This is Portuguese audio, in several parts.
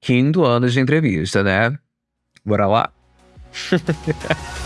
quinto ano de entrevista, né? Bora lá?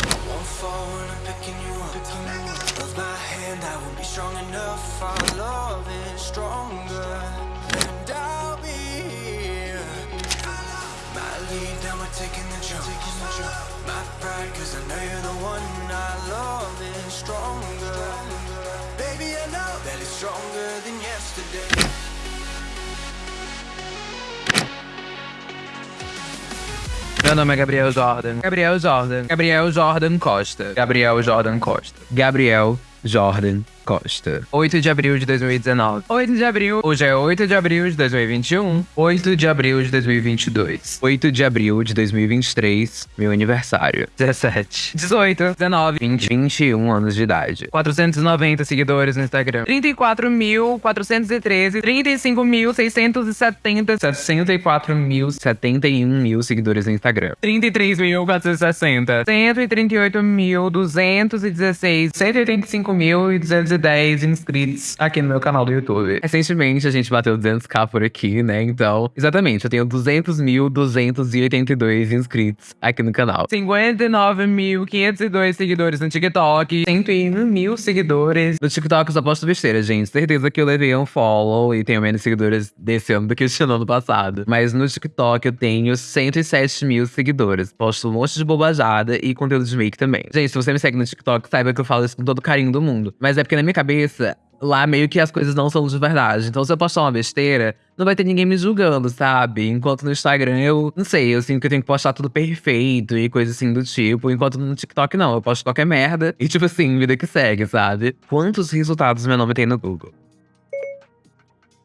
Meu nome é Gabriel Jordan. Gabriel Jordan. Gabriel Jordan Costa. Gabriel Jordan Costa. Gabriel Jordan Costa. 8 de abril de 2019. 8 de abril. Hoje é 8 de abril de 2021. 8 de abril de 2022. 8 de abril de 2023. Meu aniversário. 17. 18. 19. 20. 21 anos de idade. 490 seguidores no Instagram. 34.413. 35.670. 64.071 mil seguidores no Instagram. 33.460. 138.216. 185.216. 10 inscritos aqui no meu canal do YouTube. Recentemente a gente bateu 200k por aqui, né? Então, exatamente, eu tenho 200.282 inscritos aqui no canal. 59.502 seguidores no TikTok. 101 mil seguidores no TikTok. Eu só posto besteira, gente. Certeza que eu levei um follow e tenho menos seguidores desse ano do que este ano passado. Mas no TikTok eu tenho 107 mil seguidores. Posto um monte de bobajada e conteúdo de make também. Gente, se você me segue no TikTok, saiba que eu falo isso com todo carinho do mundo. Mas é porque na minha cabeça, lá meio que as coisas não são de verdade. Então, se eu postar uma besteira, não vai ter ninguém me julgando, sabe? Enquanto no Instagram eu, não sei, eu sinto que eu tenho que postar tudo perfeito e coisa assim do tipo. Enquanto no TikTok não, eu posto qualquer merda e, tipo assim, vida que segue, sabe? Quantos resultados meu nome tem no Google?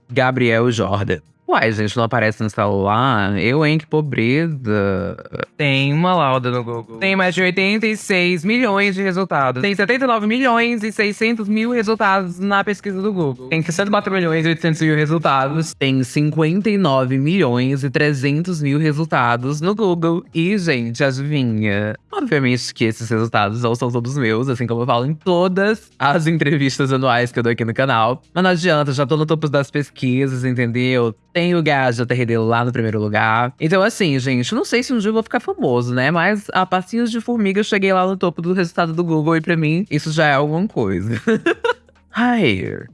Gabriel Jordan. Uai, gente, não aparece no celular? Eu, hein, que pobreza. Tem uma lauda no Google. Tem mais de 86 milhões de resultados. Tem 79 milhões e 600 mil resultados na pesquisa do Google. Tem 64 milhões e 800 mil resultados. Tem 59 milhões e 300 mil resultados no Google. E, gente, adivinha? Obviamente que esses resultados não são todos meus, assim como eu falo em todas as entrevistas anuais que eu dou aqui no canal. Mas não adianta, já tô no topo das pesquisas, entendeu? Tem o gás da TRD lá no primeiro lugar. Então, assim, gente, não sei se um dia eu vou ficar famoso, né? Mas a passinhos de formiga eu cheguei lá no topo do resultado do Google e pra mim isso já é alguma coisa. Ai.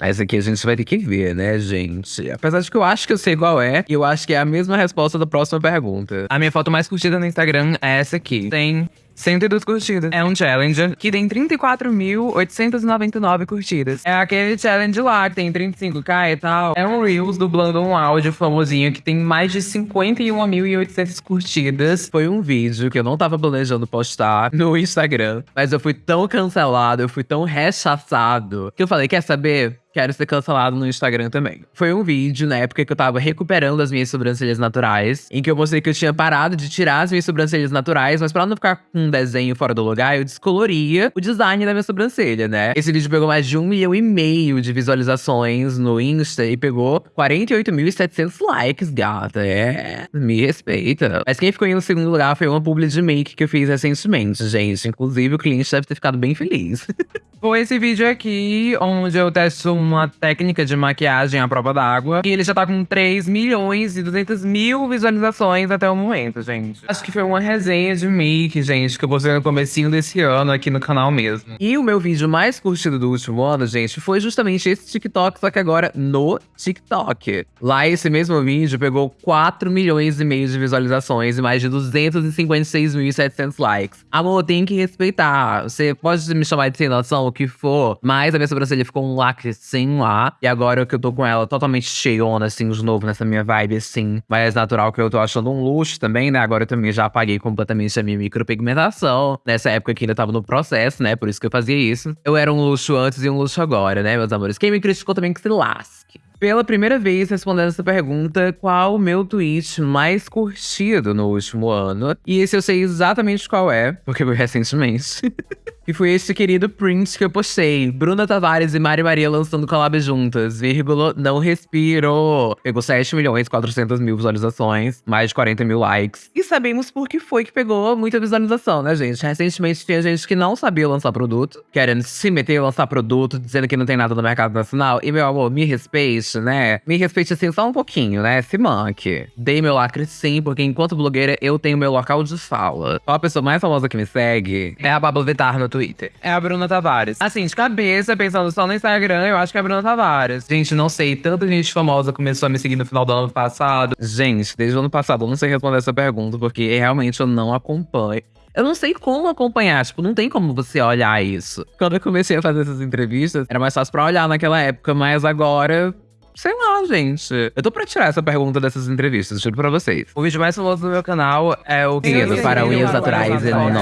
Essa aqui a gente vai ter que ver, né, gente? Apesar de que eu acho que eu sei qual é, e eu acho que é a mesma resposta da próxima pergunta. A minha foto mais curtida no Instagram é essa aqui. Tem 102 curtidas. É um challenger que tem 34.899 curtidas. É aquele challenge lá que tem 35k e tal. É um Reels dublando um áudio famosinho que tem mais de 51.800 curtidas. Foi um vídeo que eu não tava planejando postar no Instagram, mas eu fui tão cancelado, eu fui tão rechaçado, que eu falei, quer saber? Quero ser cancelado no Instagram também. Foi um vídeo na época que eu tava recuperando as minhas sobrancelhas naturais, em que eu mostrei que eu tinha parado de tirar as minhas sobrancelhas naturais, mas pra não ficar com um desenho fora do lugar, eu descoloria o design da minha sobrancelha, né? Esse vídeo pegou mais de um milhão e meio de visualizações no Insta e pegou 48.700 likes, gata. É, me respeita. Mas quem ficou em segundo lugar foi uma publi de make que eu fiz recentemente, gente. Inclusive, o cliente deve ter ficado bem feliz. foi esse vídeo aqui, onde eu testo uma técnica de maquiagem à prova d'água. E ele já tá com 3 milhões e 200 mil visualizações até o momento, gente. Acho que foi uma resenha de make, gente, que eu postei no comecinho desse ano aqui no canal mesmo. E o meu vídeo mais curtido do último ano, gente, foi justamente esse TikTok, só que agora no TikTok. Lá esse mesmo vídeo pegou 4 milhões e meio de visualizações e mais de 256.700 likes. Amor, tem que respeitar. Você pode me chamar de sem noção, o que for, mas a minha sobrancelha ficou um lacre assim lá. E agora que eu tô com ela totalmente cheiona, assim, de novo, nessa minha vibe, assim, mais natural, que eu tô achando um luxo também, né? Agora eu também já apaguei completamente a minha micropigmentação. Nessa época que ainda tava no processo, né? Por isso que eu fazia isso. Eu era um luxo antes e um luxo agora, né, meus amores? Quem me criticou também que se lasque. Pela primeira vez respondendo essa pergunta, qual o meu tweet mais curtido no último ano? E esse eu sei exatamente qual é, porque foi recentemente. que foi esse querido print que eu postei. Bruna Tavares e Mari Maria lançando collab juntas, vírgula, não respiro. Pegou 7 milhões 400 mil visualizações, mais de 40 mil likes. E sabemos por que foi que pegou muita visualização, né, gente? Recentemente tinha gente que não sabia lançar produto, querendo se meter a lançar produto, dizendo que não tem nada no mercado nacional. E, meu amor, me respeite né? Me respeite assim só um pouquinho, né? Se manque. Dei meu lacre sim, porque enquanto blogueira eu tenho meu local de fala. Qual a pessoa mais famosa que me segue é a Pablo Vittar no Twitter. É a Bruna Tavares. Assim, de cabeça, pensando só no Instagram, eu acho que é a Bruna Tavares. Gente, não sei, tanta gente famosa começou a me seguir no final do ano passado. Gente, desde o ano passado eu não sei responder essa pergunta, porque realmente eu não acompanho. Eu não sei como acompanhar, tipo, não tem como você olhar isso. Quando eu comecei a fazer essas entrevistas, era mais fácil pra olhar naquela época, mas agora Sei lá, gente. Eu tô pra tirar essa pergunta dessas entrevistas, juro pra vocês. O vídeo mais famoso do meu canal é o Guias para unhas naturais e não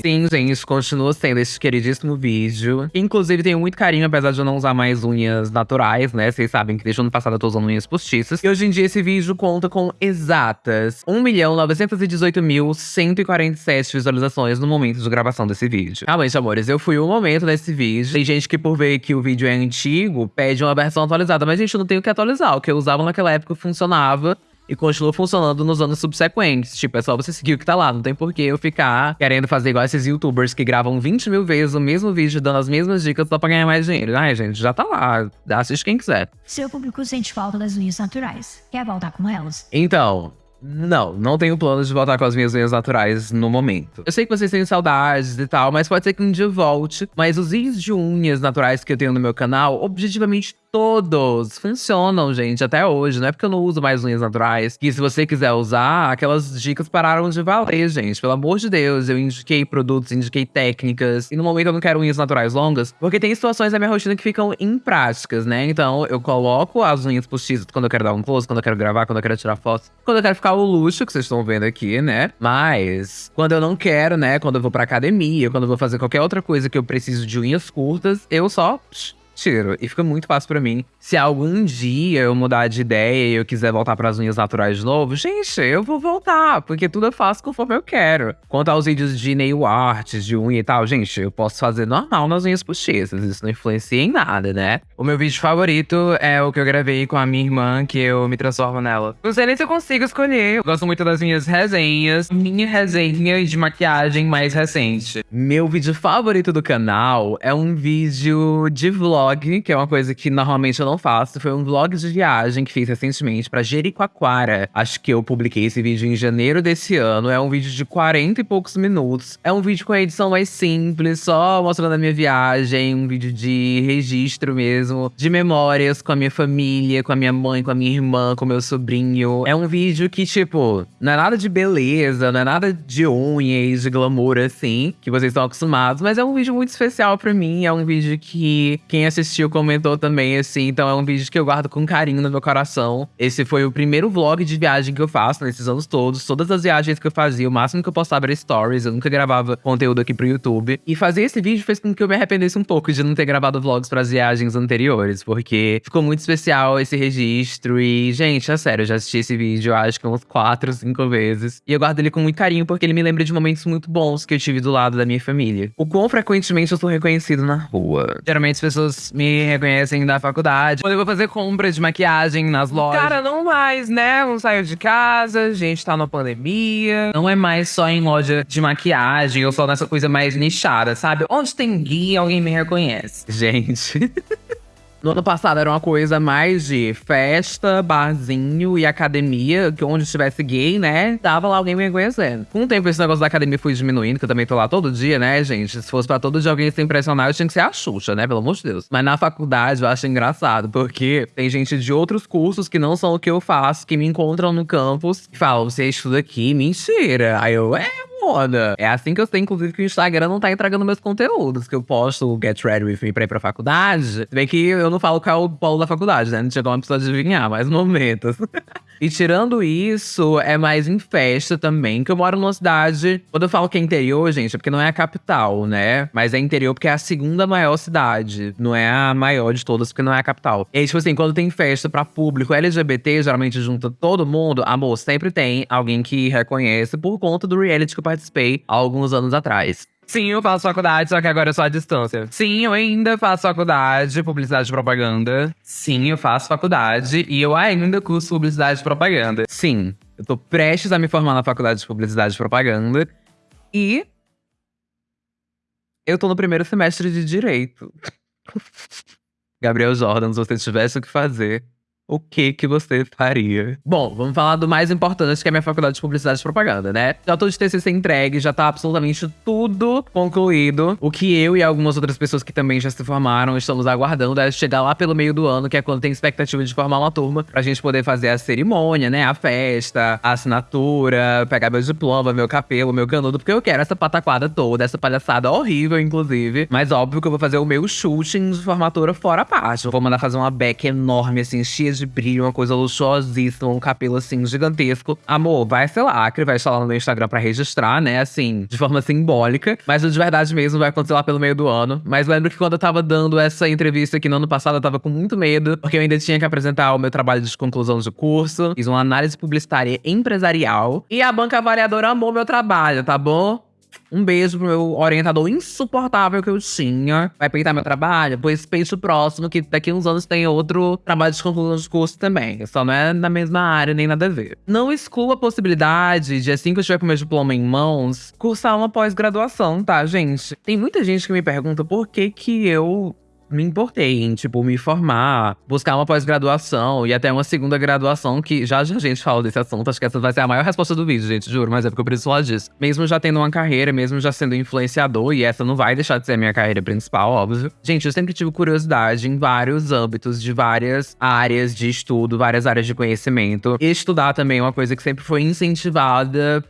Sim, gente, continua sendo esse queridíssimo vídeo. Inclusive, tenho muito carinho, apesar de eu não usar mais unhas naturais, né? Vocês sabem que desde o ano passado eu tô usando unhas postiças. E hoje em dia esse vídeo conta com exatas 1.918.147 visualizações no momento de gravação desse vídeo. Realmente, amores, eu fui o momento desse vídeo. Tem gente que, por ver que o vídeo é antigo, pede uma versão atualizada. Mas, gente, não tenho que atualizar. O que eu usava naquela época funcionava e continua funcionando nos anos subsequentes. Tipo, é só você seguir o que tá lá. Não tem por que eu ficar querendo fazer igual esses youtubers que gravam 20 mil vezes o mesmo vídeo, dando as mesmas dicas só pra ganhar mais dinheiro. Ai, gente, já tá lá. Assiste quem quiser. Seu público sente falta das unhas naturais. Quer voltar com elas? Então, não, não tenho planos de voltar com as minhas unhas naturais no momento. Eu sei que vocês têm saudades e tal, mas pode ser que um dia volte. Mas os vídeos de unhas naturais que eu tenho no meu canal, objetivamente todos funcionam, gente, até hoje. Não é porque eu não uso mais unhas naturais. Que se você quiser usar, aquelas dicas pararam de valer, gente. Pelo amor de Deus, eu indiquei produtos, indiquei técnicas. E no momento eu não quero unhas naturais longas, porque tem situações da minha rotina que ficam impráticas, né? Então eu coloco as unhas postiças quando eu quero dar um close, quando eu quero gravar, quando eu quero tirar fotos, quando eu quero ficar o luxo que vocês estão vendo aqui, né? Mas quando eu não quero, né? Quando eu vou pra academia, quando eu vou fazer qualquer outra coisa que eu preciso de unhas curtas, eu só psh, tiro. E fica muito fácil para mim. Se algum dia eu mudar de ideia e eu quiser voltar para as unhas naturais de novo, gente, eu vou voltar, porque tudo eu faço conforme eu quero. Quanto aos vídeos de nail art, de unha e tal, gente, eu posso fazer normal nas unhas postiças, isso não influencia em nada, né? O meu vídeo favorito é o que eu gravei com a minha irmã, que eu me transformo nela. Não sei nem se eu consigo escolher. Eu gosto muito das minhas resenhas, minha resenha de maquiagem mais recente. Meu vídeo favorito do canal é um vídeo de vlog vlog, que é uma coisa que normalmente eu não faço. Foi um vlog de viagem que fiz recentemente pra Jericoacoara. Acho que eu publiquei esse vídeo em janeiro desse ano. É um vídeo de 40 e poucos minutos. É um vídeo com a edição mais simples, só mostrando a minha viagem. Um vídeo de registro mesmo, de memórias com a minha família, com a minha mãe, com a minha irmã, com meu sobrinho. É um vídeo que, tipo, não é nada de beleza, não é nada de unha e de glamour assim, que vocês estão acostumados, mas é um vídeo muito especial pra mim. É um vídeo que quem assistiu comentou também, assim. Então é um vídeo que eu guardo com carinho no meu coração. Esse foi o primeiro vlog de viagem que eu faço nesses anos todos. Todas as viagens que eu fazia, o máximo que eu postava era stories. Eu nunca gravava conteúdo aqui pro YouTube. E fazer esse vídeo fez com que eu me arrependesse um pouco de não ter gravado vlogs para as viagens anteriores. Porque ficou muito especial esse registro. E, gente, é sério, eu já assisti esse vídeo acho que uns 4, 5 vezes. E eu guardo ele com muito carinho porque ele me lembra de momentos muito bons que eu tive do lado da minha família. O quão frequentemente eu sou reconhecido na rua. Geralmente as pessoas me reconhecem da faculdade. Quando eu vou fazer compra de maquiagem nas lojas. Cara, não mais, né? Não saio de casa, a gente tá na pandemia. Não é mais só em loja de maquiagem ou só nessa coisa mais nichada, sabe? Onde tem guia, alguém me reconhece. Gente. No ano passado era uma coisa mais de festa, barzinho e academia, que onde estivesse gay, né, tava lá alguém me conhecendo. Com o tempo esse negócio da academia foi diminuindo, que eu também tô lá todo dia, né, gente? Se fosse pra todo dia alguém se impressionar, eu tinha que ser a Xuxa, né, pelo amor de Deus. Mas na faculdade eu acho engraçado, porque tem gente de outros cursos que não são o que eu faço, que me encontram no campus e falam, você estuda aqui? Mentira. Aí eu, é, foda. É assim que eu sei, inclusive, que o Instagram não tá entregando meus conteúdos, que eu posto o Get Ready With Me pra ir pra faculdade. Se bem que eu não falo qual é o polo da faculdade, né? Não chegou uma pessoa adivinhar, mais momentos. E tirando isso, é mais em festa também, que eu moro numa cidade. Quando eu falo que é interior, gente, é porque não é a capital, né? Mas é interior porque é a segunda maior cidade. Não é a maior de todas, porque não é a capital. E aí, tipo assim, quando tem festa pra público LGBT, geralmente junta todo mundo, amor, sempre tem alguém que reconhece por conta do reality que participei há alguns anos atrás. Sim, eu faço faculdade, só que agora é só à distância. Sim, eu ainda faço faculdade, publicidade e propaganda. Sim, eu faço faculdade e eu ainda curso publicidade e propaganda. Sim, eu tô prestes a me formar na faculdade de publicidade e propaganda. E eu tô no primeiro semestre de direito. Gabriel Jordan, se você tivesse o que fazer, o que que você faria? Bom, vamos falar do mais importante, que é a minha faculdade de publicidade e propaganda, né? Já tô de TCC entregue, já tá absolutamente tudo concluído. O que eu e algumas outras pessoas que também já se formaram estamos aguardando é chegar lá pelo meio do ano, que é quando tem expectativa de formar uma turma, pra gente poder fazer a cerimônia, né? A festa, a assinatura, pegar meu diploma, meu cabelo, meu canudo, porque eu quero essa pataquada toda, essa palhaçada horrível, inclusive. Mas óbvio que eu vou fazer o meu shooting de formatura fora a parte. Vou mandar fazer uma back enorme, assim, cheia de brilho, uma coisa luxuosíssima, um cabelo assim gigantesco. Amor, vai ser lacre, vai estar lá no meu Instagram pra registrar, né? Assim, de forma simbólica. Mas de verdade mesmo vai acontecer lá pelo meio do ano. Mas lembro que quando eu tava dando essa entrevista aqui no ano passado, eu tava com muito medo, porque eu ainda tinha que apresentar o meu trabalho de conclusão de curso. Fiz uma análise publicitária empresarial. E a banca avaliadora amou meu trabalho, tá bom? Um beijo pro meu orientador insuportável que eu tinha. Vai peitar meu trabalho? Pois peito o próximo, que daqui uns anos tem outro trabalho de conclusão de curso também. Só não é na mesma área, nem nada a ver. Não exclua a possibilidade de, assim que eu estiver com meu diploma em mãos, cursar uma pós-graduação, tá, gente? Tem muita gente que me pergunta por que que eu me importei em, tipo, me formar, buscar uma pós-graduação e até uma segunda graduação, que já a gente fala desse assunto. Acho que essa vai ser a maior resposta do vídeo, gente, juro, mas é porque eu preciso falar disso. Mesmo já tendo uma carreira, mesmo já sendo influenciador, e essa não vai deixar de ser a minha carreira principal, óbvio. Gente, eu sempre tive curiosidade em vários âmbitos, de várias áreas de estudo, várias áreas de conhecimento. E estudar também é uma coisa que sempre foi incentivada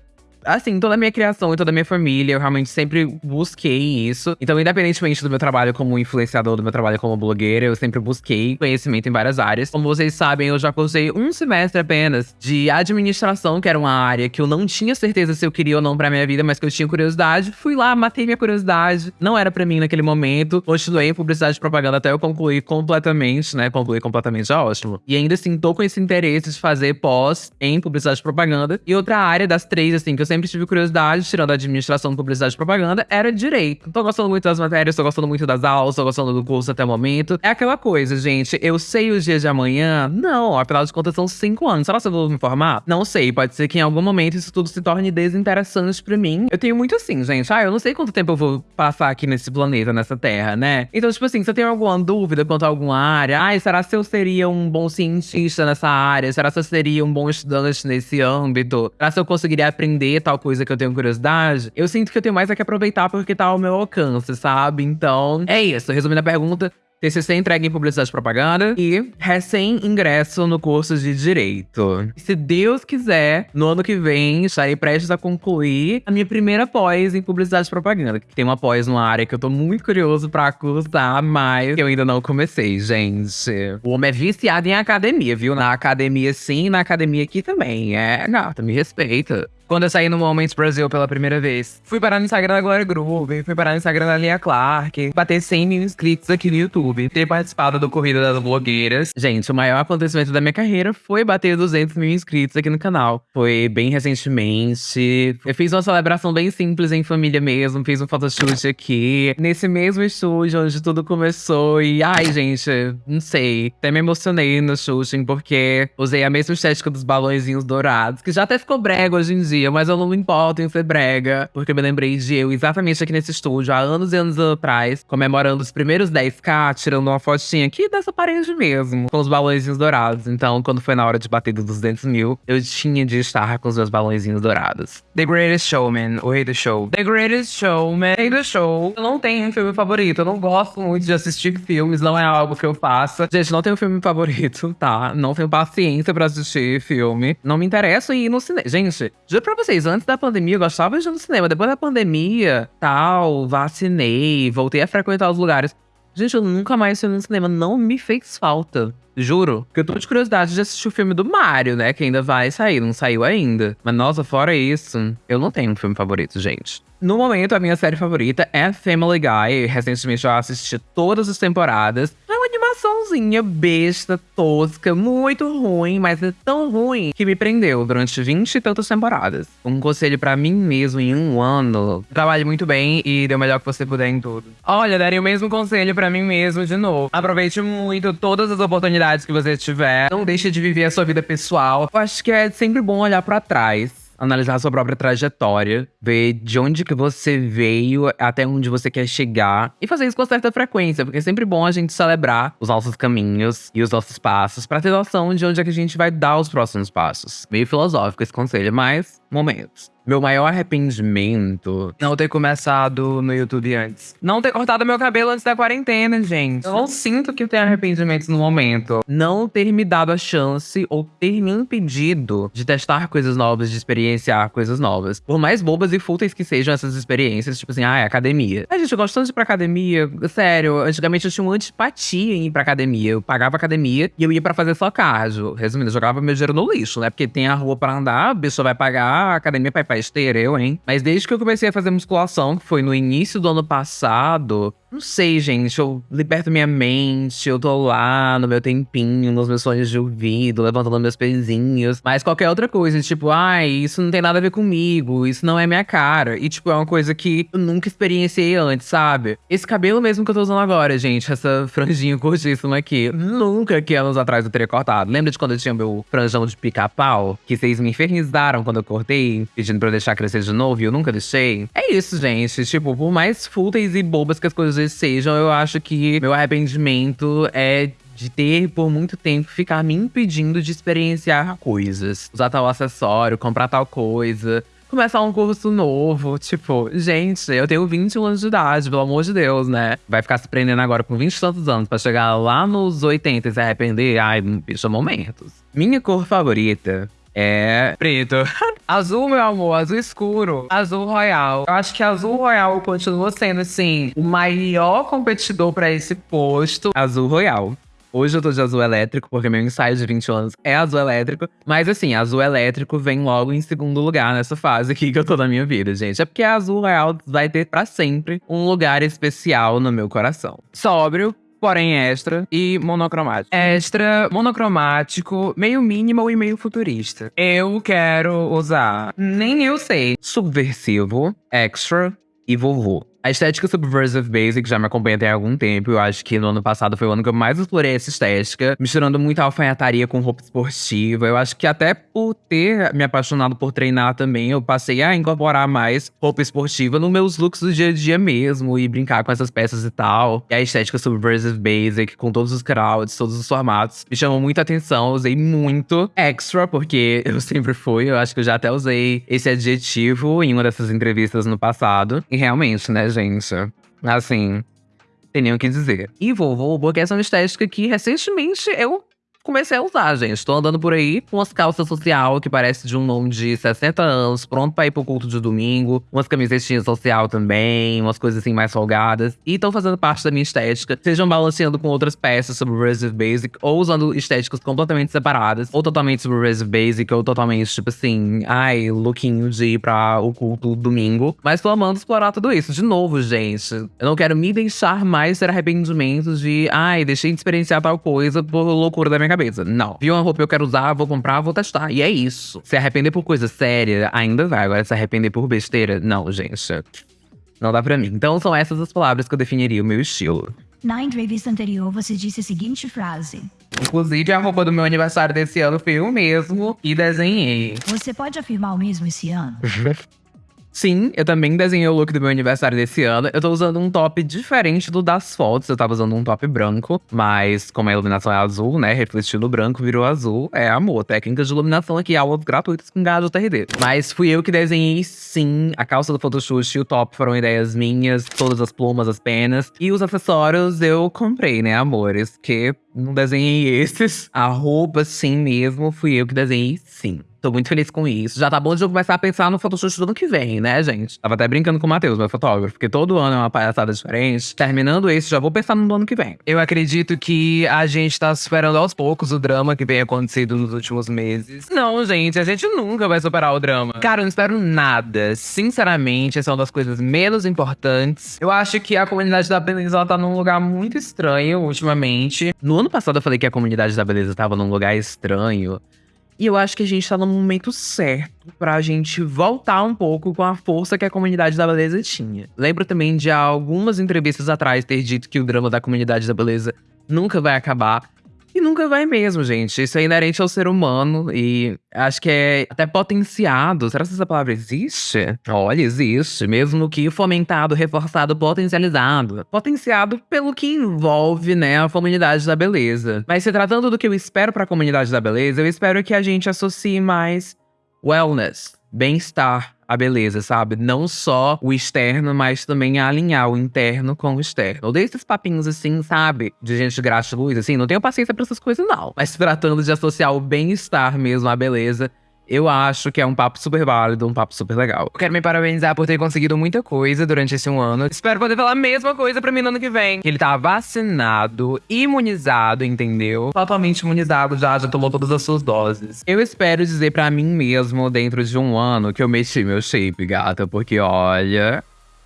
assim, toda a minha criação e toda a minha família, eu realmente sempre busquei isso. Então, independentemente do meu trabalho como influenciador, do meu trabalho como blogueira, eu sempre busquei conhecimento em várias áreas. Como vocês sabem, eu já cursei um semestre apenas de administração, que era uma área que eu não tinha certeza se eu queria ou não pra minha vida, mas que eu tinha curiosidade. Fui lá, matei minha curiosidade. Não era pra mim naquele momento. Continuei em publicidade e propaganda até eu concluir completamente, né? Concluir completamente é ótimo. E ainda assim, tô com esse interesse de fazer pós em publicidade e propaganda. E outra área das três, assim, que eu sempre tive curiosidade, tirando a administração, publicidade e propaganda, era direito. Tô gostando muito das matérias, tô gostando muito das aulas, tô gostando do curso até o momento. É aquela coisa, gente. Eu sei os dias de amanhã? Não, afinal de contas são cinco anos. Será que eu vou me formar? Não sei. Pode ser que em algum momento isso tudo se torne desinteressante pra mim. Eu tenho muito assim, gente. Ah, eu não sei quanto tempo eu vou passar aqui nesse planeta, nessa terra, né? Então, tipo assim, se eu tenho alguma dúvida quanto a alguma área, ai, será se eu seria um bom cientista nessa área? Será se eu seria um bom estudante nesse âmbito? Será se eu conseguiria aprender tal coisa que eu tenho curiosidade, eu sinto que eu tenho mais a que aproveitar porque tá ao meu alcance, sabe? Então, é isso. Resumindo a pergunta, TCC entregue em Publicidade e Propaganda e recém-ingresso no curso de Direito. Se Deus quiser, no ano que vem, estarei prestes a concluir a minha primeira pós em Publicidade e Propaganda. Que tem uma pós numa área que eu tô muito curioso pra cursar, mas eu ainda não comecei, gente. O homem é viciado em academia, viu? Na academia sim, na academia aqui também. É, gata, me respeita quando eu saí no Moments Brasil pela primeira vez. Fui parar no Instagram da Glória Groove, fui parar no Instagram da Lia Clark, bater 100 mil inscritos aqui no YouTube, ter participado do Corrida das Blogueiras. Gente, o maior acontecimento da minha carreira foi bater 200 mil inscritos aqui no canal. Foi bem recentemente. Eu fiz uma celebração bem simples em família mesmo, fiz um photoshoot aqui, nesse mesmo estúdio onde tudo começou. E, ai, gente, não sei, até me emocionei no shooting, porque usei a mesma estética dos balõezinhos dourados, que já até ficou brega hoje em dia dia, mas eu não me importo em ser brega, porque eu me lembrei de eu exatamente aqui nesse estúdio, há anos e anos atrás, comemorando os primeiros 10k, tirando uma fotinha aqui dessa parede mesmo, com os balõezinhos dourados. Então, quando foi na hora de bater dos 200 mil, eu tinha de estar com os meus balõezinhos dourados. The Greatest Showman, o rei do show. The Greatest Showman, rei do show. Eu não tenho um filme favorito, eu não gosto muito de assistir filmes, não é algo que eu faça. Gente, não tenho filme favorito, tá? Não tenho paciência pra assistir filme. Não me interessa ir no cinema. Gente, Juro pra vocês, antes da pandemia eu gostava de ir no cinema. Depois da pandemia, tal, vacinei, voltei a frequentar os lugares. Gente, eu nunca mais fui no cinema, não me fez falta. Juro. Porque eu tô de curiosidade de assistir o filme do Mario, né? Que ainda vai sair, não saiu ainda. Mas nossa, fora isso, eu não tenho um filme favorito, gente. No momento, a minha série favorita é Family Guy. Recentemente eu assisti todas as temporadas. É uma animaçãozinha besta, tosca, muito ruim, mas é tão ruim que me prendeu durante 20 e tantas temporadas. Um conselho para mim mesmo em um ano. Trabalhe muito bem e dê o melhor que você puder em tudo. Olha, daria o mesmo conselho para mim mesmo de novo. Aproveite muito todas as oportunidades que você tiver. Não deixe de viver a sua vida pessoal. Eu acho que é sempre bom olhar para trás analisar a sua própria trajetória, ver de onde que você veio até onde você quer chegar e fazer isso com certa frequência, porque é sempre bom a gente celebrar os nossos caminhos e os nossos passos para ter noção de onde é que a gente vai dar os próximos passos. Meio filosófico esse conselho, mas momentos. Meu maior arrependimento não ter começado no YouTube antes. Não ter cortado meu cabelo antes da quarentena, gente. Eu não sinto que eu tenho arrependimentos no momento. Não ter me dado a chance ou ter me impedido de testar coisas novas, de experienciar coisas novas. Por mais bobas e fúteis que sejam essas experiências, tipo assim, ah, é academia. A gente, eu gosto tanto de ir pra academia. Sério, antigamente eu tinha uma antipatia em ir pra academia. Eu pagava academia e eu ia pra fazer só cardio. Resumindo, eu jogava meu dinheiro no lixo, né? Porque tem a rua pra andar, a pessoa vai pagar, a academia pra esteira, eu, hein? Mas desde que eu comecei a fazer musculação, que foi no início do ano passado, não sei, gente, eu liberto minha mente, eu tô lá no meu tempinho, nos meus sonhos de ouvido, levantando meus pezinhos. Mas qualquer outra coisa, tipo, ai, isso não tem nada a ver comigo, isso não é minha cara. E, tipo, é uma coisa que eu nunca experienciei antes, sabe? Esse cabelo mesmo que eu tô usando agora, gente, essa franjinha curtíssima aqui, nunca que anos atrás eu teria cortado. Lembra de quando eu tinha meu franjão de pica-pau? Que vocês me infernizaram quando eu cortei, pedindo pra eu deixar crescer de novo e eu nunca deixei? É isso, gente. Tipo, por mais fúteis e bobas que as coisas sejam, eu acho que meu arrependimento é de ter por muito tempo ficar me impedindo de experienciar coisas. Usar tal acessório, comprar tal coisa. Começar um curso novo, tipo, gente, eu tenho 21 anos de idade, pelo amor de Deus, né? Vai ficar se prendendo agora com 20 e tantos anos pra chegar lá nos 80 e se arrepender? Ai, bicho, momentos. Minha cor favorita é preto. azul, meu amor, azul escuro. Azul royal. Eu acho que azul royal continua sendo, assim, o maior competidor para esse posto. Azul royal. Hoje eu tô de azul elétrico, porque meu ensaio de 20 anos é azul elétrico. Mas assim, azul elétrico vem logo em segundo lugar nessa fase aqui que eu tô na minha vida, gente. É porque azul real vai ter para sempre um lugar especial no meu coração. Sóbrio, porém extra e monocromático. Extra, monocromático, meio minimal e meio futurista. Eu quero usar, nem eu sei, subversivo, extra e vovô. A estética Subversive Basic já me acompanha tem algum tempo. Eu acho que no ano passado foi o ano que eu mais explorei essa estética, misturando muita alfaiataria com roupa esportiva. Eu acho que até por ter me apaixonado por treinar também, eu passei a incorporar mais roupa esportiva nos meus looks do dia a dia mesmo e brincar com essas peças e tal. E a estética Subversive Basic, com todos os crowds, todos os formatos, me chamou muita atenção. Eu usei muito extra, porque eu sempre fui. Eu acho que eu já até usei esse adjetivo em uma dessas entrevistas no passado. E realmente, né, gente. Assim, tem nem o que dizer. E vovô, porque essa é estética que recentemente eu comecei a usar, gente. Tô andando por aí com umas calças social que parece de um nome de 60 anos, pronto pra ir pro culto de domingo. Umas camisetinhas social também, umas coisas assim mais folgadas. E estão fazendo parte da minha estética. Sejam balanceando com outras peças sobre Basic, ou usando estéticas completamente separadas. Ou totalmente sobre Basic, ou totalmente, tipo assim, ai, lookinho de ir pra o culto domingo. Mas tô amando explorar tudo isso. De novo, gente, eu não quero me deixar mais ter arrependimentos de, ai, deixei de experienciar tal coisa por loucura da minha cabeça. Não. Vi uma roupa que eu quero usar, vou comprar, vou testar. E é isso. Se arrepender por coisa séria, ainda vai. Agora, se arrepender por besteira, não, gente. Não dá pra mim. Então, são essas as palavras que eu definiria o meu estilo. Na entrevista anterior, você disse a seguinte frase: Inclusive, a roupa do meu aniversário desse ano foi eu mesmo e desenhei. Você pode afirmar o mesmo esse ano? Sim, eu também desenhei o look do meu aniversário desse ano. Eu tô usando um top diferente do das fotos. Eu tava usando um top branco, mas como a iluminação é azul, né? Refletindo o branco, virou azul. É amor. Técnicas de iluminação aqui, aulas gratuitas com gado TRD. Mas fui eu que desenhei, sim. A calça do photoshoot e o top foram ideias minhas. Todas as plumas, as penas. E os acessórios eu comprei, né, amores? Que não desenhei esses. A roupa, sim mesmo, fui eu que desenhei, sim. Tô muito feliz com isso. Já tá bom de eu começar a pensar no Photoshop do ano que vem, né, gente? Tava até brincando com o Matheus, meu fotógrafo, porque todo ano é uma palhaçada diferente. Terminando esse, já vou pensar no ano que vem. Eu acredito que a gente tá superando aos poucos o drama que vem acontecendo nos últimos meses. Não, gente, a gente nunca vai superar o drama. Cara, eu não espero nada. Sinceramente, essa é uma das coisas menos importantes. Eu acho que a comunidade da beleza ela tá num lugar muito estranho ultimamente. No ano passado eu falei que a comunidade da beleza tava num lugar estranho. E eu acho que a gente tá no momento certo pra gente voltar um pouco com a força que a comunidade da beleza tinha. Lembro também de algumas entrevistas atrás ter dito que o drama da comunidade da beleza nunca vai acabar. E nunca vai mesmo, gente. Isso é inerente ao ser humano e acho que é até potenciado. Será que essa palavra existe? Olha, existe. Mesmo que fomentado, reforçado, potencializado. Potenciado pelo que envolve, né, a comunidade da beleza. Mas se tratando do que eu espero para a comunidade da beleza, eu espero que a gente associe mais wellness, bem-estar, a beleza, sabe? Não só o externo, mas também alinhar o interno com o externo. Ou desses papinhos assim, sabe? De gente gratiluz, assim, não tenho paciência pra essas coisas, não. Mas tratando de associar o bem-estar mesmo à beleza, eu acho que é um papo super válido, um papo super legal. Eu quero me parabenizar por ter conseguido muita coisa durante esse um ano. Espero poder falar a mesma coisa pra mim no ano que vem. Que ele tá vacinado, imunizado, entendeu? Totalmente imunizado já, já tomou todas as suas doses. Eu espero dizer pra mim mesmo, dentro de um ano, que eu mexi meu shape, gata. Porque, olha,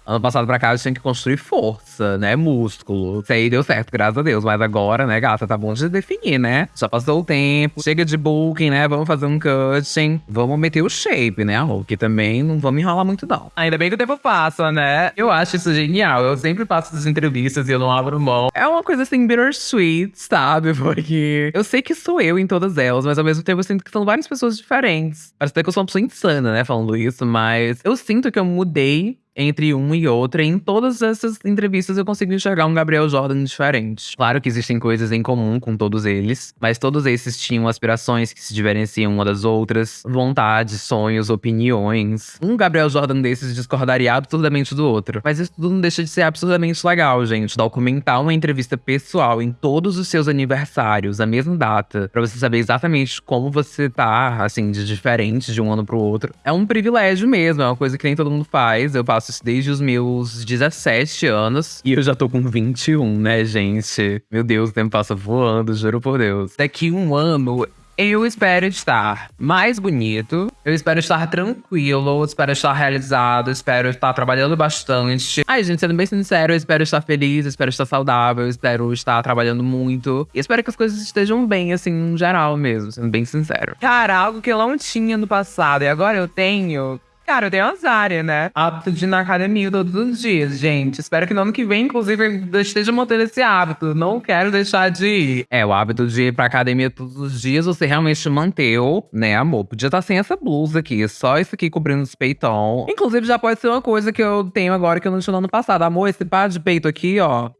Ano passado pra cá eu tinha que construir força, né? Músculo. Isso aí deu certo, graças a Deus. Mas agora, né, gata, tá bom de definir, né? Já passou o tempo. Chega de booking, né? Vamos fazer um cutting. Vamos meter o shape, né, amor? Que também não vamos enrolar muito, não. Ainda bem que o tempo passa, né? Eu acho isso genial. Eu sempre passo essas entrevistas e eu não abro mão. É uma coisa assim, bittersweet, sabe? Porque eu sei que sou eu em todas elas, mas ao mesmo tempo eu sinto que são várias pessoas diferentes. Parece até que eu sou uma pessoa insana, né, falando isso, mas eu sinto que eu mudei entre um e outro. E em todas essas entrevistas eu consigo enxergar um Gabriel Jordan diferente. Claro que existem coisas em comum com todos eles, mas todos esses tinham aspirações que se diferenciam uma das outras, vontades, sonhos, opiniões. Um Gabriel Jordan desses discordaria absurdamente do outro. Mas isso tudo não deixa de ser absurdamente legal, gente. Documentar uma entrevista pessoal em todos os seus aniversários, a mesma data, para você saber exatamente como você tá, assim, de diferente de um ano pro outro. É um privilégio mesmo, é uma coisa que nem todo mundo faz. Eu passo faço isso desde os meus 17 anos. E eu já tô com 21, né, gente? Meu Deus, o tempo passa voando, juro por Deus. Daqui um ano, eu espero estar mais bonito, eu espero estar tranquilo, espero estar realizado, espero estar trabalhando bastante. Ai, gente, sendo bem sincero, eu espero estar feliz, espero estar saudável, espero estar trabalhando muito. E espero que as coisas estejam bem, assim, no geral mesmo, sendo bem sincero. Cara, algo que eu não tinha no passado e agora eu tenho Cara, eu tenho azar, né? Hábito de ir na academia todos os dias, gente. Espero que no ano que vem, inclusive, eu esteja mantendo esse hábito. Não quero deixar de ir. É, o hábito de ir pra academia todos os dias, você realmente manteu, né, amor? Podia estar tá sem essa blusa aqui, só isso aqui cobrindo os peitão. Inclusive, já pode ser uma coisa que eu tenho agora que eu não tinha no ano passado. Amor, esse par de peito aqui, ó,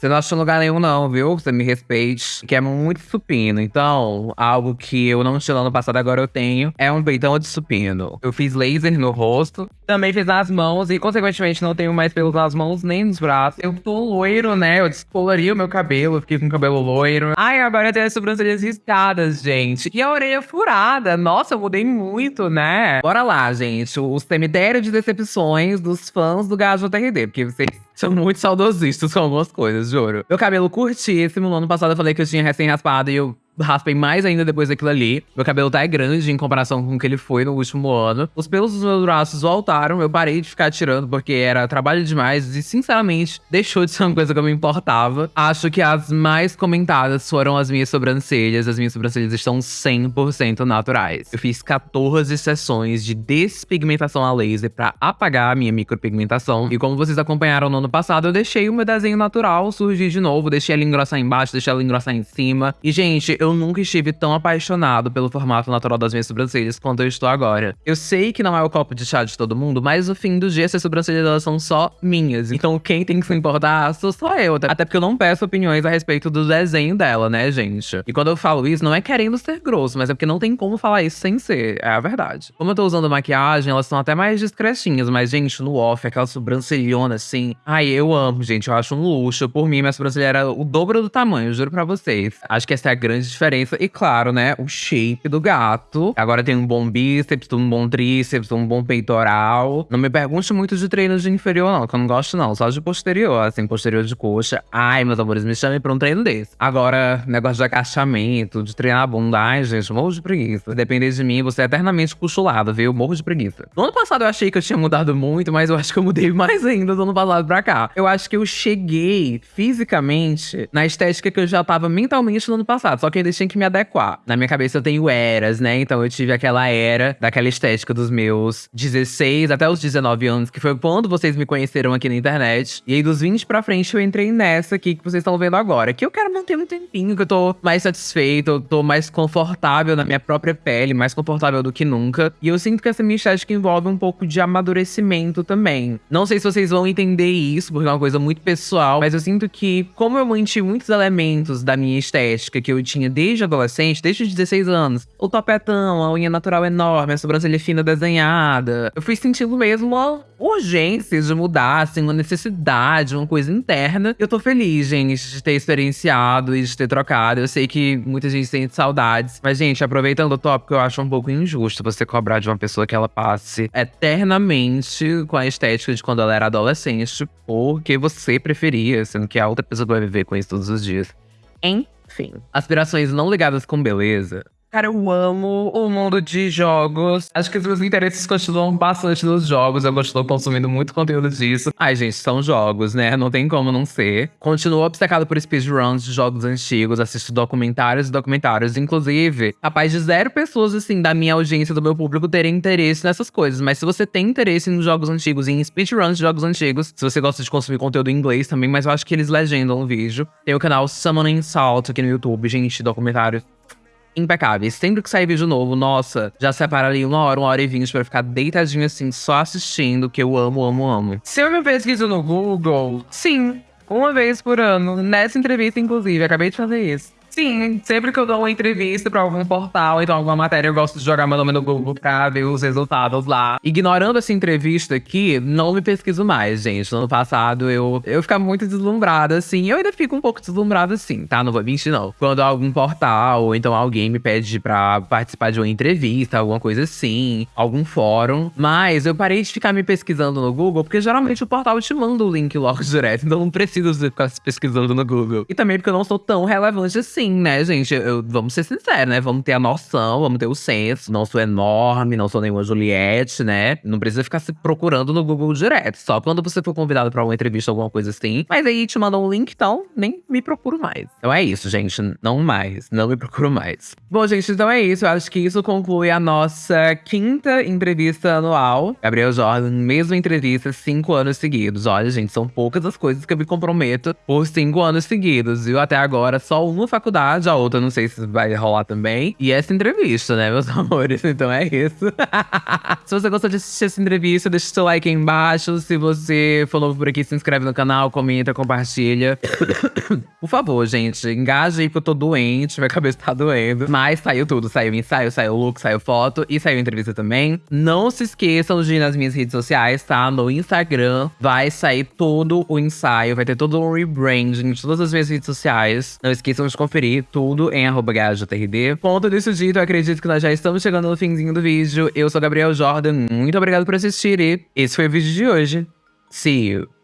você não achou lugar nenhum, não, viu? Você me respeite. Que é muito supino. Então, algo que eu não tinha no passado, agora eu tenho, é um peitão de supino. Eu fiz laser no rosto, também fiz nas mãos e, consequentemente, não tenho mais pelos nas mãos nem nos braços. Eu tô loiro, né? Eu descolori o meu cabelo, fiquei com o cabelo loiro. Ai, agora eu tenho as sobrancelhas riscadas, gente. E a orelha furada. Nossa, eu mudei muito, né? Bora lá, gente. O cemitério de decepções dos fãs do Gajo TRD, porque vocês são muito saudosistas com algumas coisas, juro. Meu cabelo curtíssimo. No ano passado eu falei que eu tinha recém-raspado e eu raspei mais ainda depois daquilo ali. Meu cabelo tá grande em comparação com o que ele foi no último ano. Os pelos dos meus braços voltaram, eu parei de ficar tirando porque era trabalho demais e, sinceramente, deixou de ser uma coisa que eu me importava. Acho que as mais comentadas foram as minhas sobrancelhas. As minhas sobrancelhas estão 100% naturais. Eu fiz 14 sessões de despigmentação a laser para apagar a minha micropigmentação. E como vocês acompanharam no ano passado, eu deixei o meu desenho natural surgir de novo. Deixei ela engrossar embaixo, deixei ela engrossar em cima. E, gente, eu nunca estive tão apaixonado pelo formato natural das minhas sobrancelhas quanto eu estou agora. Eu sei que não é o copo de chá de todo mundo, mas no fim do dia, essas sobrancelhas elas são só minhas. Então quem tem que se importar sou só eu. Até porque eu não peço opiniões a respeito do desenho dela, né, gente? E quando eu falo isso, não é querendo ser grosso, mas é porque não tem como falar isso sem ser. É a verdade. Como eu tô usando maquiagem, elas são até mais discretinhas, mas, gente, no off, aquela sobrancelhona assim. Ai, eu amo, gente. Eu acho um luxo. Por mim, minha sobrancelha era o dobro do tamanho, juro pra vocês. Acho que essa é a grande diferença. E claro, né, o shape do gato. Agora tem um bom bíceps, um bom tríceps, um bom peitoral. Não me pergunte muito de treino de inferior, não, que eu não gosto, não. Só de posterior, assim, posterior de coxa. Ai, meus amores, me chamem pra um treino desse. Agora, negócio de agachamento, de treinar a bunda. Ai, gente, morro de preguiça. Depender de mim, você é eternamente cochulado, viu? Morro de preguiça. No ano passado eu achei que eu tinha mudado muito, mas eu acho que eu mudei mais ainda do ano passado pra cá. Eu acho que eu cheguei fisicamente na estética que eu já tava mentalmente no ano passado. Só que eu ainda tinha que me adequar. Na minha cabeça eu tenho eras, né? Então eu tive aquela era daquela estética dos meus 16 até os 19 anos, que foi quando vocês me conheceram aqui na internet. E aí dos 20 pra frente eu entrei nessa aqui que vocês estão vendo agora. Que eu quero manter um tempinho, que eu tô mais satisfeito, eu tô mais confortável na minha própria pele, mais confortável do que nunca. E eu sinto que essa minha estética envolve um pouco de amadurecimento também. Não sei se vocês vão entender isso, porque é uma coisa muito pessoal, mas eu sinto que, como eu mantive muitos elementos da minha estética que eu tinha desde adolescente, desde os 16 anos, o topetão, a unha natural enorme, a sobrancelha fina desenhada, eu fui sentindo mesmo uma urgência de mudar, assim, uma necessidade, uma coisa interna. Eu tô feliz, gente, de ter experienciado e de ter trocado. Eu sei que muita gente sente saudades, mas, gente, aproveitando o tópico, eu acho um pouco injusto você cobrar de uma pessoa que ela passe eternamente com a estética de quando ela era adolescente, porque você preferia, sendo que a outra pessoa vai viver com isso todos os dias. Aspirações não ligadas com beleza Cara, eu amo o mundo de jogos. Acho que os meus interesses continuam bastante nos jogos. Eu continuo consumindo muito conteúdo disso. Ai, gente, são jogos, né? Não tem como não ser. Continuo obcecado por speedruns de jogos antigos. Assisto documentários e documentários. Inclusive, capaz de zero pessoas, assim, da minha audiência, do meu público, terem interesse nessas coisas. Mas se você tem interesse em jogos antigos, em speedruns de jogos antigos, se você gosta de consumir conteúdo em inglês também, mas eu acho que eles legendam o vídeo. Tem o canal Summoning Salt aqui no YouTube, gente, documentários impecáveis. Sempre que sair vídeo novo, nossa, já separa ali uma hora, uma hora e vinte pra ficar deitadinho assim, só assistindo, que eu amo, amo, amo. Se eu me pesquiso no Google, sim, uma vez por ano. Nessa entrevista, inclusive, acabei de fazer isso. Sim, sempre que eu dou uma entrevista pra algum portal, então alguma matéria, eu gosto de jogar meu nome no Google pra ver os resultados lá. Ignorando essa entrevista aqui, não me pesquiso mais, gente. No ano passado, eu, eu ficava muito deslumbrada, assim. Eu ainda fico um pouco deslumbrada, assim, tá? Não vou mentir, não. Quando algum portal, ou então alguém me pede pra participar de uma entrevista, alguma coisa assim, algum fórum. Mas eu parei de ficar me pesquisando no Google, porque geralmente o portal te manda o link logo direto, então não preciso ficar se pesquisando no Google. E também porque eu não sou tão relevante assim assim, né, gente? Eu, vamos ser sinceros, né? Vamos ter a noção, vamos ter o senso. Não sou enorme, não sou nenhuma Juliette, né? Não precisa ficar se procurando no Google direto. Só quando você for convidado pra uma entrevista, alguma coisa assim. Mas aí te mandam um link, então nem me procuro mais. Então é isso, gente. Não mais. Não me procuro mais. Bom, gente, então é isso. Eu acho que isso conclui a nossa quinta entrevista anual. Gabriel Jordan, mesma entrevista, cinco anos seguidos. Olha, gente, são poucas as coisas que eu me comprometo por cinco anos seguidos, viu? Até agora, só uma faculdade faculdade, a outra não sei se vai rolar também. E essa entrevista, né, meus amores? Então é isso. se você gostou de assistir essa entrevista, deixa o seu like aí embaixo. Se você for novo por aqui, se inscreve no canal, comenta, compartilha. por favor, gente, engaje aí porque eu tô doente, minha cabeça tá doendo. Mas saiu tudo, saiu ensaio, saiu look, saiu foto e saiu entrevista também. Não se esqueçam de ir nas minhas redes sociais, tá? No Instagram vai sair todo o ensaio, vai ter todo um rebranding de todas as minhas redes sociais. Não esqueçam de conferir conferir tudo em arroba Ponto disso dito, eu acredito que nós já estamos chegando no finzinho do vídeo. Eu sou Gabriel Jordan, muito obrigado por assistir e esse foi o vídeo de hoje. See you!